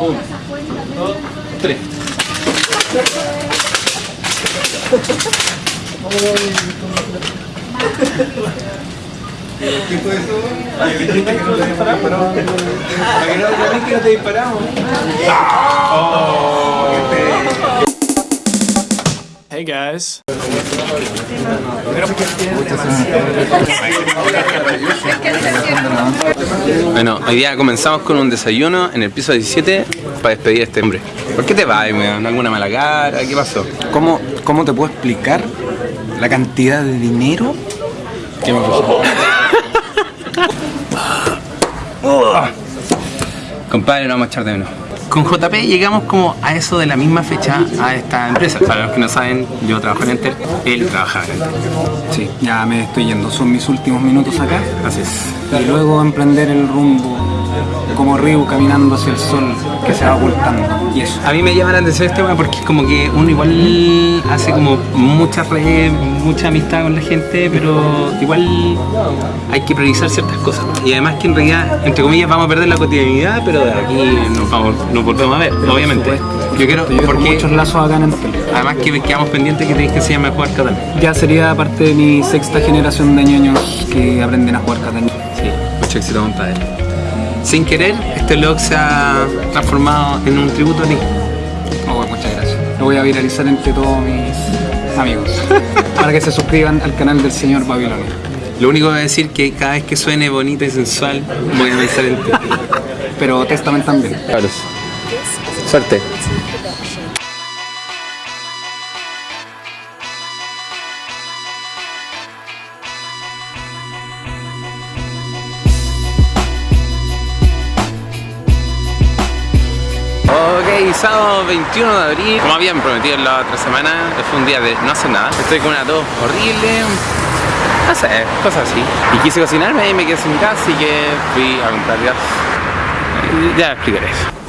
Uno, dos, tres. ¿Qué fue eso? Ay, dijiste que no te disparamos. Para que no te que no te disparamos. Oh, qué feo. Hey guys. Bueno, hoy día comenzamos con un desayuno en el piso 17 para despedir a este hombre. ¿Por qué te vas, weón? ¿Alguna mala cara? ¿Qué pasó? ¿Cómo, ¿Cómo te puedo explicar la cantidad de dinero que me pasó? Compadre, no vamos a echar de menos. Con JP llegamos como a eso de la misma fecha a esta empresa. Para los que no saben, yo trabajo en Enter, él trabaja en Enter. Sí, ya me estoy yendo. Son mis últimos minutos acá. Así es. Y luego emprender el rumbo como río caminando hacia el sol que se va ocultando. Y eso. A mí me llama la atención este tema porque es como que uno igual hace como muchas redes, mucha amistad con la gente, pero igual hay que priorizar ciertas cosas. Y además que en realidad, entre comillas, vamos a perder la cotidianidad, pero de aquí nos, vamos, nos volvemos a ver, obviamente. Yo quiero, porque muchos lazos acá en el además que quedamos pendientes que tenéis que enseñarme a jugar Catán. Ya sería parte de mi sexta generación de ñoños que aprenden a jugar Catán. Sí, mucho éxito, compadre. Sin querer, este vlog se ha transformado en un tributo a ti. Oh, muchas gracias. Lo voy a viralizar entre todos mis amigos para que se suscriban al canal del señor Babilonia. Lo único que voy a decir es que cada vez que suene bonita y sensual, voy a pensar en ti. Pero Testament también. Cabros. Suerte. Sábado 21 de abril, como habían prometido la otra semana, fue un día de no hacer nada. Estoy con una tos horrible, no sé, cosas así. Y quise cocinarme y me quedé sin gas, así que fui a comprar gas. Ya explicaré eso.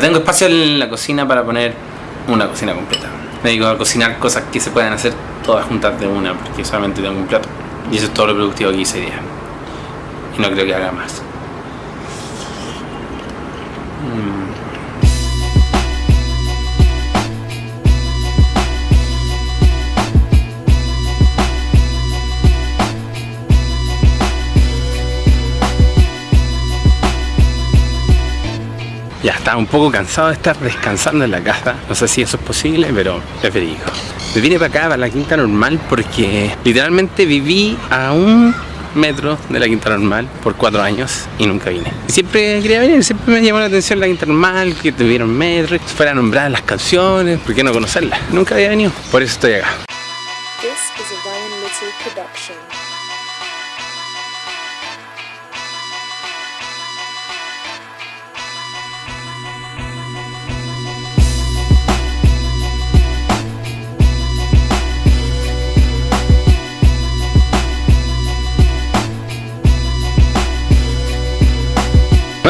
Tengo espacio en la cocina para poner una cocina completa. Me digo a cocinar cosas que se puedan hacer todas juntas de una, porque solamente tengo un plato. Y eso es todo lo productivo que hice día. Y no creo que haga más. Ya estaba un poco cansado de estar descansando en la casa. No sé si eso es posible, pero verídico. Me vine para acá, para la quinta normal, porque literalmente viví a un metro de la quinta normal por cuatro años y nunca vine. Siempre quería venir, siempre me llamó la atención la quinta normal, que tuvieron metro, que fuera nombrada en las canciones, ¿por qué no conocerla? Nunca había venido, por eso estoy acá.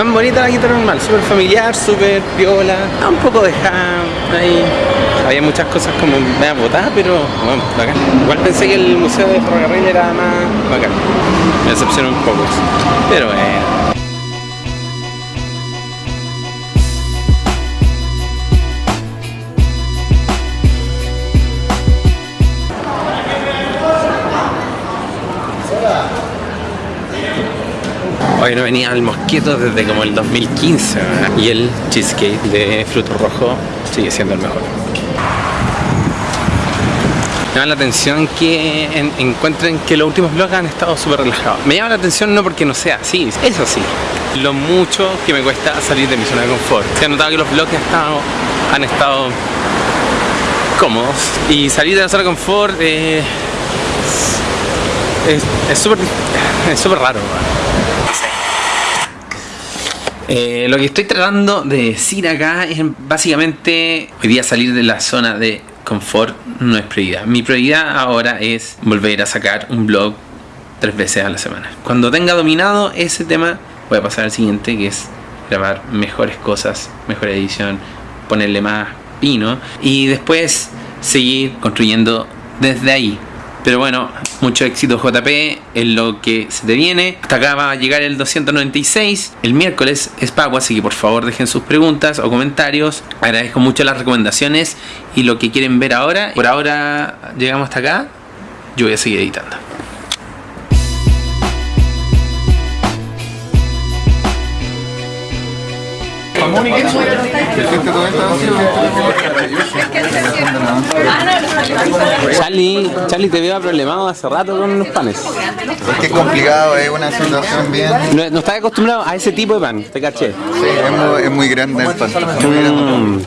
Más bonita la guitarra normal, súper familiar, súper piola, un poco de jam ahí. Había muchas cosas como media botadas, pero bueno, bacán. Igual pensé que el museo de ferrocarril era más bacán. Me decepcionó un poco. Pero bueno. Hoy no venía al mosquito desde como el 2015 ¿verdad? y el cheesecake de fruto rojo sigue siendo el mejor. Me llama la atención que en- encuentren que los últimos vlogs han estado súper relajados. Me llama la atención no porque no sea así, eso sí, lo mucho que me cuesta salir de mi zona de confort. Se ha notado que los vlogs han estado, cómodos. Y salir de la zona de confort eh, es súper es raro. Eh, lo que estoy tratando de decir acá es básicamente hoy día salir de la zona de confort no es prioridad. Mi prioridad ahora es volver a sacar un blog tres veces a la semana. Cuando tenga dominado ese tema voy a pasar al siguiente que es grabar mejores cosas, mejor edición, ponerle más pino y después seguir construyendo desde ahí. Pero bueno, mucho éxito JP en lo que se te viene. Hasta acá va a llegar el 296. El miércoles es pago, así que por favor dejen sus preguntas o comentarios. Agradezco mucho las recomendaciones y lo que quieren ver ahora. Por ahora llegamos hasta acá. Yo voy a seguir editando. Charlie, Charlie te veo problemado hace rato con los panes. Es que es complicado, es una situación bien... No, no estás acostumbrado a ese tipo de pan, te caché. Sí, es muy, es muy grande el pan. Mm,